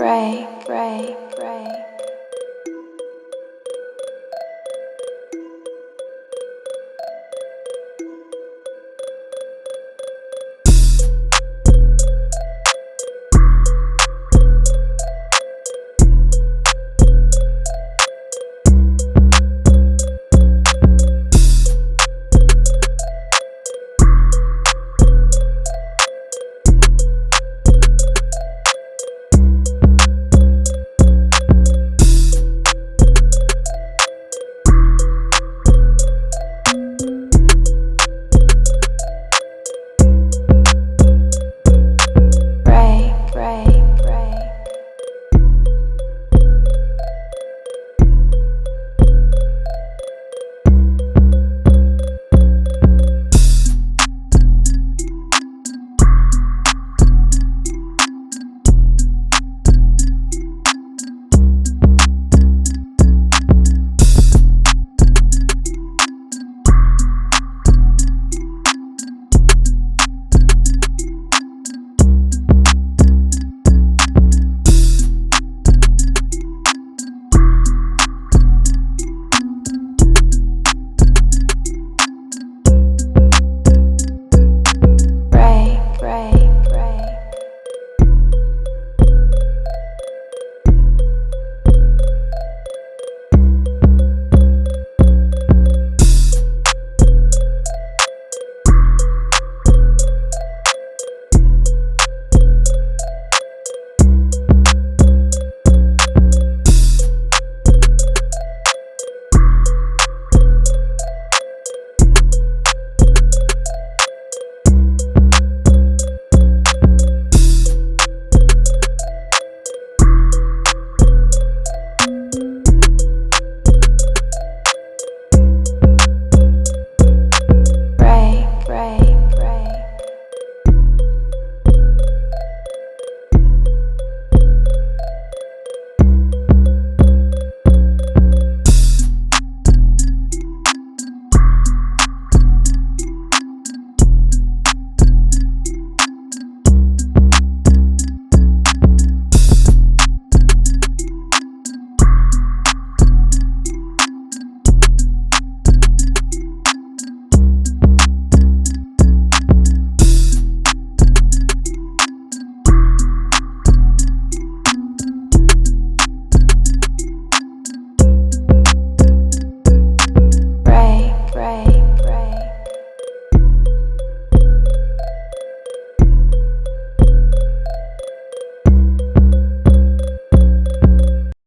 Pray, pray, pray.